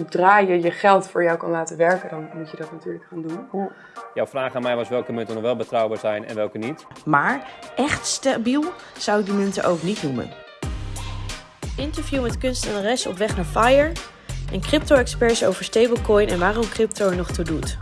zodra je je geld voor jou kan laten werken, dan moet je dat natuurlijk gaan doen. Jouw vraag aan mij was welke munten nog wel betrouwbaar zijn en welke niet. Maar echt stabiel zou ik die munten ook niet noemen. Interview met kunstenares op weg naar FIRE. En crypto-experts over stablecoin en waarom crypto er nog toe doet.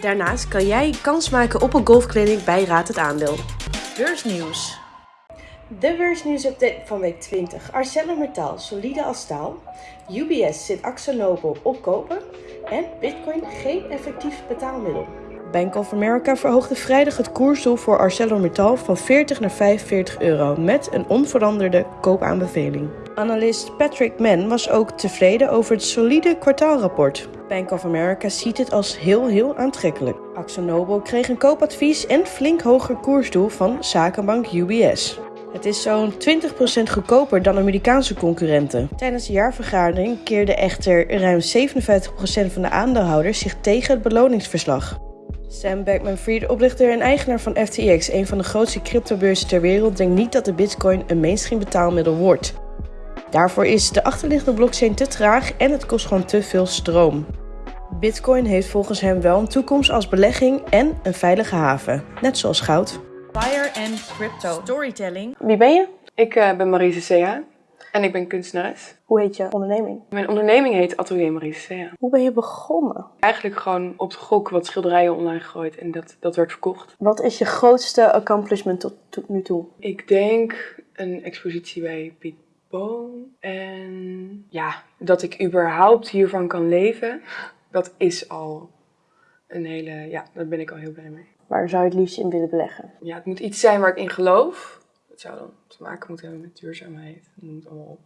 Daarnaast kan jij kans maken op een golfclinic bij Raad het Aandeel. Beursnieuws. De beursnieuwsupdate van week 20. ArcelorMittal, solide als staal. UBS zit Axonobel op kopen. En Bitcoin geen effectief betaalmiddel. Bank of America verhoogde vrijdag het koersdoel voor ArcelorMittal van 40 naar 45 euro met een onveranderde koopaanbeveling. Analist Patrick Mann was ook tevreden over het solide kwartaalrapport. Bank of America ziet het als heel heel aantrekkelijk. AxoNobel kreeg een koopadvies en flink hoger koersdoel van zakenbank UBS. Het is zo'n 20% goedkoper dan Amerikaanse concurrenten. Tijdens de jaarvergadering keerde echter ruim 57% van de aandeelhouders zich tegen het beloningsverslag. Sam Bankman-Fried, oprichter en eigenaar van FTX, een van de grootste cryptobeurzen ter wereld, denkt niet dat de bitcoin een mainstream betaalmiddel wordt. Daarvoor is de achterliggende blockchain te traag en het kost gewoon te veel stroom. Bitcoin heeft volgens hem wel een toekomst als belegging en een veilige haven, net zoals goud. Fire en crypto storytelling. Wie ben je? Ik eh, ben Marise Sea en ik ben kunstenares. Hoe heet je onderneming? Mijn onderneming heet Atelier Marise Sea. Hoe ben je begonnen? Eigenlijk gewoon op de gok wat schilderijen online gegooid en dat, dat werd verkocht. Wat is je grootste accomplishment tot, tot nu toe? Ik denk een expositie bij Piet Boom. En ja, dat ik überhaupt hiervan kan leven, dat is al een hele, ja, daar ben ik al heel blij mee. Waar zou je het liefst in willen beleggen? Ja, het moet iets zijn waar ik in geloof. Het zou dan te maken moeten hebben met duurzaamheid. Noem het allemaal op.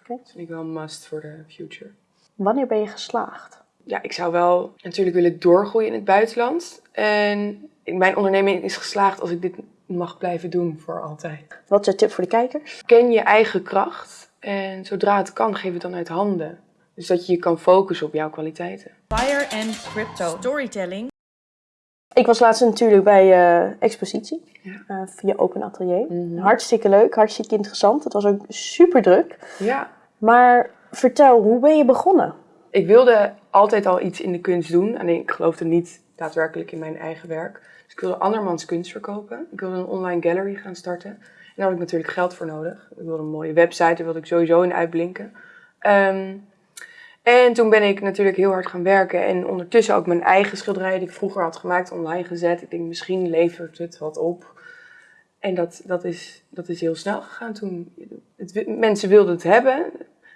Oké. Dat vind ik wel een must voor de future. Wanneer ben je geslaagd? Ja, ik zou wel natuurlijk willen doorgroeien in het buitenland. En mijn onderneming is geslaagd als ik dit mag blijven doen voor altijd. Wat is je tip voor de kijkers? Ken je eigen kracht en zodra het kan, geef het dan uit handen. Dus dat je je kan focussen op jouw kwaliteiten. Fire en crypto storytelling. Ik was laatst natuurlijk bij eh expositie Ja. eh, via Open Atelier. Mhm. Hartstikke leuk, hartstikke interessant. Het was ook super druk. Ja, Maar vertel, hoe ben je begonnen? ik wilde altijd al iets in de kunst doen. Alleen ik geloofde niet daadwerkelijk in mijn eigen werk. Dus ik wilde andermans kunst verkopen. Ik wilde een online gallery gaan starten. En daar had ik natuurlijk geld voor nodig. Ik wilde een mooie website, daar wilde ik sowieso in uitblinken. Ehm, en toen ben ik natuurlijk heel hard gaan werken. En ondertussen ook mijn eigen schilderijen die ik vroeger had gemaakt online gezet. Ik denk, misschien levert het wat op. En dat, dat, is, dat is heel snel gegaan toen. Het, mensen wilden het hebben.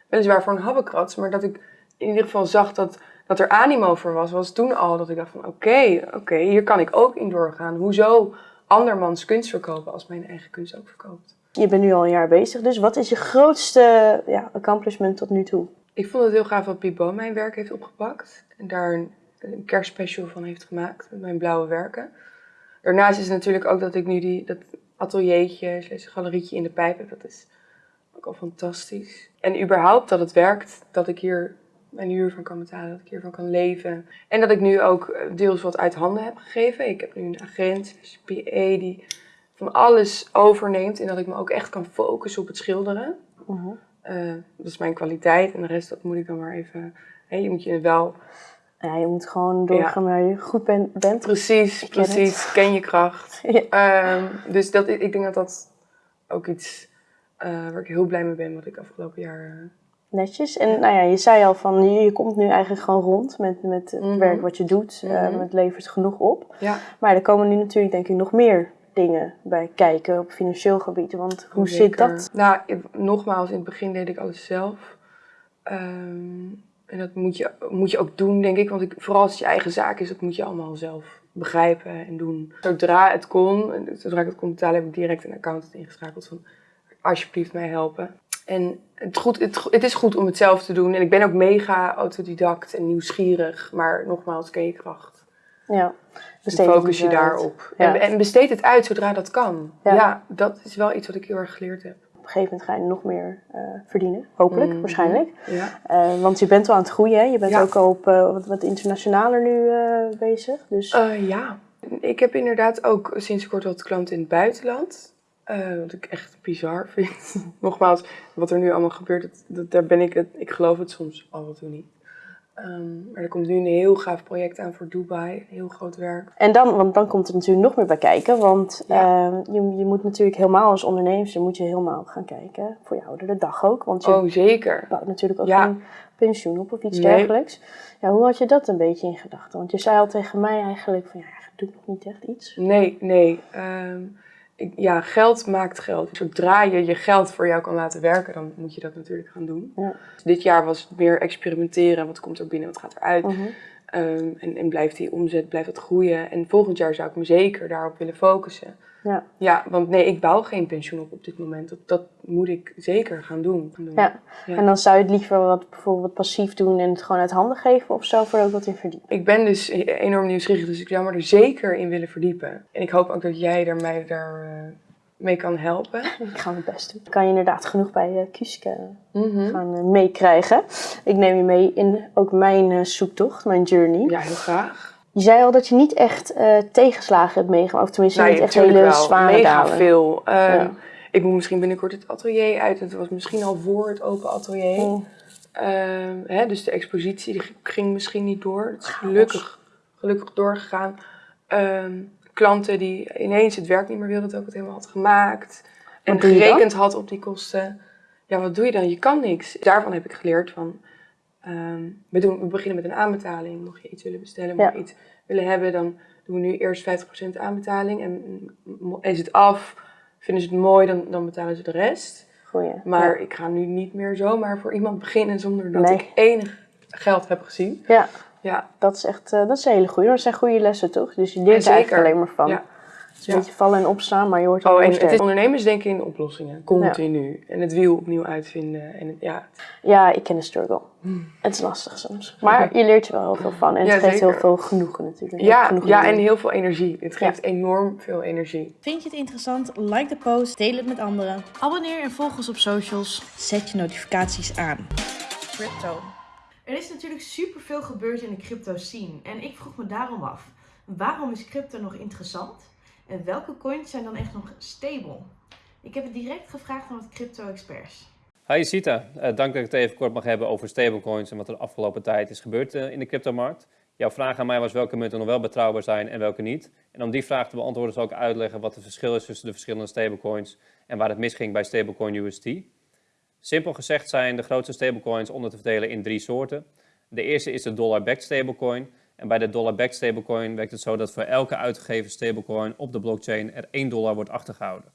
Weliswaar voor een habbekrats. Maar dat ik in ieder geval zag dat, dat er animo voor was. Was toen al dat ik dacht van oké, oké, hier kan ik ook in doorgaan. Hoezo andermans kunst verkopen als mijn eigen kunst ook verkoopt? Je bent nu al een jaar bezig, dus wat is je grootste ja, accomplishment tot nu toe? Ik vond het heel gaaf dat Piet Boom mijn werk heeft opgepakt. En daar een, een kerstspecial van heeft gemaakt met mijn blauwe werken. Daarnaast is natuurlijk ook dat ik nu die, dat ateliertje, slash galerietje in de pijp heb. Dat is ook al fantastisch. En überhaupt dat het werkt, dat ik hier mijn huur van kan betalen, dat ik hiervan kan leven. En dat ik nu ook eh, deels wat uit handen heb gegeven. Ik heb nu een agent, slash PA, die van alles overneemt. En dat ik me ook echt kan focussen op het schilderen. Mhm. Eh, dat is mijn kwaliteit en de rest dat moet ik dan maar even. Hè, je moet je wel Ja, je moet gewoon doorgaan waar je goed ben- bent. precies, het. precies, ken je kracht. Ja. Ehm, dus dat, ik denk dat dat ook iets eh, waar ik heel blij mee ben, wat ik afgelopen jaar. eh, Netjes. En nou ja, je zei al van, je, je komt nu eigenlijk gewoon rond met, met het Mhm. werk wat je doet. Mhm. het levert genoeg op. ja, Maar er komen nu natuurlijk denk ik nog meer dingen bij kijken op financieel gebied. Want hoe zit dat? Nou, nogmaals, in het begin deed ik alles zelf. Ehm, en dat moet je, moet je ook doen, denk ik. Want ik, vooral als het je eigen zaak is, dat moet je allemaal zelf begrijpen en doen. Zodra het kon, zodra ik het kon betalen, heb ik direct een accountant ingeschakeld van alsjeblieft mij helpen. En het, goed, het, het is goed om het zelf te doen. En ik ben ook mega autodidact en nieuwsgierig. Maar nogmaals, ken je kracht. Ja, Dus besteed focus je daarop. Ja. En, en besteed het uit zodra dat kan. Ja. Ja. dat is wel iets wat ik heel erg geleerd heb. Op een gegeven moment ga je nog meer eh, verdienen. Hopelijk, Mhm. waarschijnlijk. Ja. Eh, want je bent wel aan het groeien. Hè? Je bent ook al op eh, wat, wat internationaler nu bezig. Dus ja, ik heb inderdaad ook sinds kort wat klanten in het buitenland. Wat ik echt bizar vind. Nogmaals, wat er nu allemaal gebeurt, dat, dat, daar ben ik het. Ik geloof het soms af en toe niet. Ehm, maar er komt nu een heel gaaf project aan voor Dubai. Een heel groot werk. En dan, want dan komt er natuurlijk nog meer bij kijken. Want Ja. eh, je, je moet natuurlijk helemaal als ondernemer moet je helemaal gaan kijken. Voor je oudere dag ook. Want je Oh, zeker. bouwt natuurlijk ook Ja. geen pensioen op of iets Nee. dergelijks. Ja, hoe had je dat een beetje in gedachten? Want je zei al tegen mij eigenlijk van ja, doe ik nog niet echt iets. Nee, nee. Ehm, ja, geld maakt geld. Zodra je je geld voor jou kan laten werken, dan moet je dat natuurlijk gaan doen. Ja. Dit jaar was het meer experimenteren. Wat komt er binnen, wat gaat eruit? Mhm. Ehm, en, en blijft die omzet, blijft dat groeien? En volgend jaar zou ik me zeker daarop willen focussen. Ja. Ja, want nee, ik bouw geen pensioen op op dit moment. Dat, dat moet ik zeker gaan doen. Gaan doen. Ja. Ja. En dan zou je het liever wat, bijvoorbeeld passief doen en het gewoon uit handen geven of zou er ook wat in verdiepen? Ik ben dus e- enorm nieuwsgierig, dus ik zou me er zeker in willen verdiepen. En ik hoop ook dat jij er mij daar eh, mee kan helpen. Ik ga mijn best doen. Kan je inderdaad genoeg bij uh, Kuske Mhm. gaan eh, meekrijgen. Ik neem je mee in ook mijn eh, zoektocht, mijn journey. Ja, heel graag. Je zei al dat je niet echt eh, tegenslagen hebt meegemaakt. Of tenminste Nee, niet echt hele wel. zware Mega dalen. veel. Ehm, Ja. Ik moet misschien binnenkort het atelier uit. Het was misschien al voor het open atelier. Mm. Ehm, hè, dus de expositie die ging misschien niet door. Het is gelukkig, gelukkig doorgegaan. Ehm, klanten die ineens het werk niet meer wilden dat ik het helemaal had gemaakt. En Wat gerekend had op die kosten. Ja, wat doe je dan? Je kan niks. Daarvan heb ik geleerd van... ehm, we, doen, we beginnen met een aanbetaling. Mocht je iets willen bestellen, mocht je iets willen hebben... dan doen we nu eerst 50% aanbetaling. En mm, is het af, vinden ze het mooi, dan, dan betalen ze de rest. Goeie. Maar Ja. ik ga nu niet meer zomaar voor iemand beginnen zonder dat Nee. ik enig geld heb gezien. Ja, Ja, dat is echt eh, dat is een hele goede. Dat zijn goede lessen toch? Dus je leert er eigenlijk alleen maar van. Ja. Het is een Ja. beetje vallen en opstaan, maar je hoort Oh, en het is ondernemers denken in oplossingen, continu. En het wiel opnieuw uitvinden. En het- ja, Ja, ik ken de struggle. Het is lastig soms. Maar je leert er wel heel veel van. En het Ja, geeft zeker. heel veel genoegen natuurlijk. Ja, ja en heel veel energie. Het geeft enorm veel energie. Vind je het interessant? Like de post, deel het met anderen. Abonneer en volg ons op socials. Zet je notificaties aan. Crypto. Er is natuurlijk superveel gebeurd in de crypto scene. En ik vroeg me daarom af, waarom is crypto nog interessant? En welke coins zijn dan echt nog stable? Ik heb het direct gevraagd aan wat crypto-experts. Hi Sita, Eh, dank dat ik het even kort mag hebben over stablecoins en wat er de afgelopen tijd is gebeurd eh, in de cryptomarkt. Jouw vraag aan mij was welke munten nog wel betrouwbaar zijn en welke niet. En om die vraag te beantwoorden zal ik uitleggen wat het verschil is tussen de verschillende stablecoins en waar het misging bij stablecoin UST. Simpel gezegd zijn de grootste stablecoins onder te verdelen in drie soorten. De eerste is de dollar-backed stablecoin. En bij de dollar-backed stablecoin werkt het zo dat voor elke uitgegeven stablecoin op de blockchain er 1 dollar wordt achtergehouden.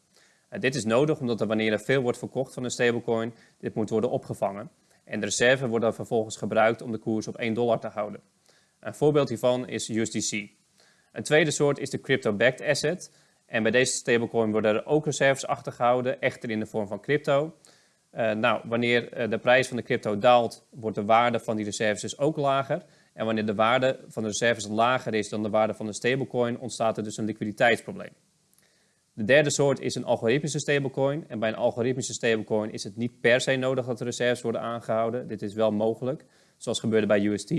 Uh, dit is nodig omdat er wanneer er veel wordt verkocht van een stablecoin, dit moet worden opgevangen. En de reserve wordt dan vervolgens gebruikt om de koers op 1 dollar te houden. Een voorbeeld hiervan is USDC. Een tweede soort is de crypto-backed asset. En bij deze stablecoin worden er ook reserves achtergehouden, echter in de vorm van crypto. Uh, nou, wanneer uh, de prijs van de crypto daalt, wordt de waarde van die reserves dus ook lager. En wanneer de waarde van de reserves lager is dan de waarde van de stablecoin, ontstaat er dus een liquiditeitsprobleem. De derde soort is een algoritmische stablecoin. En bij een algoritmische stablecoin is het niet per se nodig dat de reserves worden aangehouden. Dit is wel mogelijk, zoals gebeurde bij UST.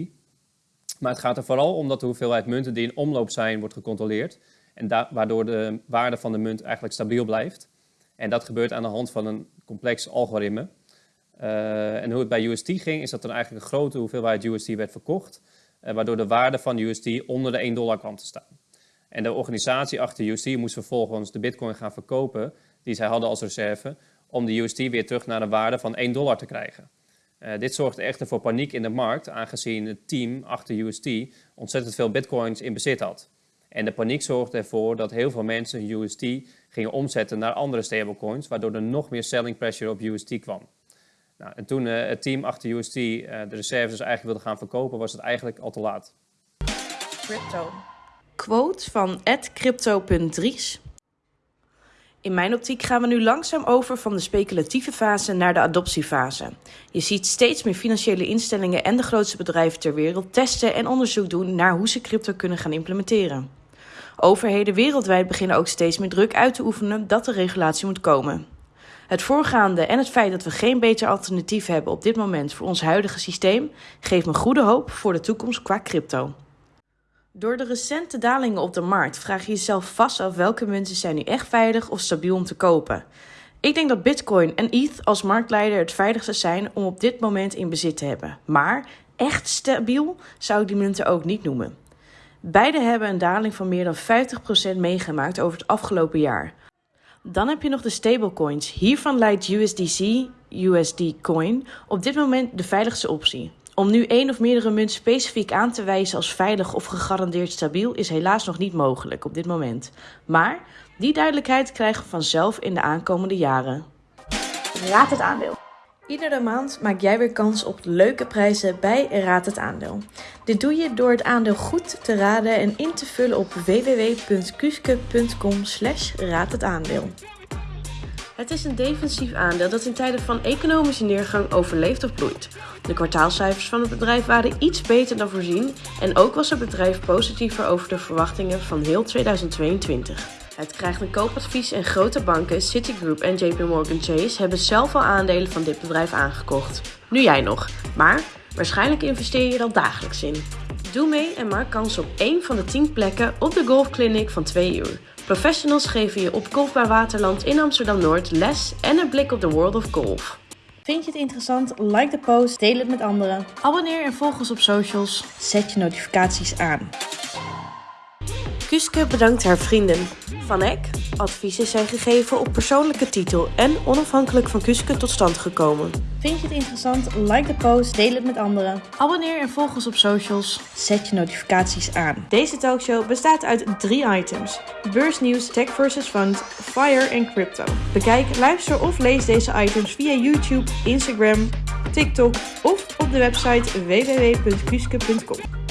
Maar het gaat er vooral om dat de hoeveelheid munten die in omloop zijn, wordt gecontroleerd. En waardoor de waarde van de munt eigenlijk stabiel blijft. En dat gebeurt aan de hand van een complex algoritme. Uh, en hoe het bij UST ging, is dat er eigenlijk een grote hoeveelheid UST werd verkocht. Uh, waardoor de waarde van UST onder de 1 dollar kwam te staan. En de organisatie achter UST moest vervolgens de bitcoin gaan verkopen, die zij hadden als reserve, om de UST weer terug naar de waarde van 1 dollar te krijgen. Uh, dit zorgde echter voor paniek in de markt, aangezien het team achter UST ontzettend veel bitcoins in bezit had. En de paniek zorgde ervoor dat heel veel mensen UST gingen omzetten naar andere stablecoins, waardoor er nog meer selling pressure op UST kwam. Nou, en toen uh, het team achter UST uh, de reserves eigenlijk wilde gaan verkopen, was het eigenlijk al te laat. Crypto. Quote van crypto.dries. In mijn optiek gaan we nu langzaam over van de speculatieve fase naar de adoptiefase. Je ziet steeds meer financiële instellingen en de grootste bedrijven ter wereld testen en onderzoek doen naar hoe ze crypto kunnen gaan implementeren. Overheden wereldwijd beginnen ook steeds meer druk uit te oefenen dat de regulatie moet komen. Het voorgaande en het feit dat we geen beter alternatief hebben op dit moment voor ons huidige systeem geeft me goede hoop voor de toekomst qua crypto. Door de recente dalingen op de markt vraag je jezelf vast af welke munten zijn nu echt veilig of stabiel om te kopen. Ik denk dat Bitcoin en ETH als marktleider het veiligste zijn om op dit moment in bezit te hebben. Maar echt stabiel zou ik die munten ook niet noemen. Beide hebben een daling van meer dan 50% meegemaakt over het afgelopen jaar. Dan heb je nog de stablecoins. Hiervan lijkt USDC, USD Coin, op dit moment de veiligste optie. Om nu één of meerdere munten specifiek aan te wijzen als veilig of gegarandeerd stabiel is helaas nog niet mogelijk op dit moment. Maar die duidelijkheid krijgen we vanzelf in de aankomende jaren. Raad het aandeel. Iedere maand maak jij weer kans op leuke prijzen bij Raad het Aandeel. Dit doe je door het aandeel goed te raden en in te vullen op www.kuske.com slash raad het aandeel. Het is een defensief aandeel dat in tijden van economische neergang overleeft of bloeit. De kwartaalcijfers van het bedrijf waren iets beter dan voorzien en ook was het bedrijf positiever over de verwachtingen van heel 2022. Het krijgt een koopadvies en grote banken, Citigroup en JP Morgan Chase, hebben zelf al aandelen van dit bedrijf aangekocht. Nu jij nog, maar waarschijnlijk investeer je er al dagelijks in. Doe mee en maak kans op één van de 10 plekken op de golfclinic van 2 uur. Professionals geven je op Golfbaar Waterland in Amsterdam-Noord les en een blik op de world of golf. Vind je het interessant? Like de post, deel het met anderen. Abonneer en volg ons op socials. Zet je notificaties aan. Kuske bedankt haar vrienden. Van Eck, adviezen zijn gegeven op persoonlijke titel en onafhankelijk van Kuske tot stand gekomen. Vind je het interessant? Like de post, deel het met anderen. Abonneer en volg ons op socials. Zet je notificaties aan. Deze talkshow bestaat uit drie items: beursnieuws, tech versus fund, fire en crypto. Bekijk, luister of lees deze items via YouTube, Instagram, TikTok of op de website www.kuske.com.